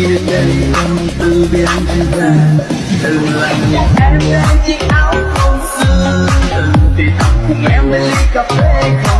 khi đây tâm tư biến thành vàng đừng làm nhạc em lên chiếc áo không xưa từng thì thầm cùng em bên ly cà phê không?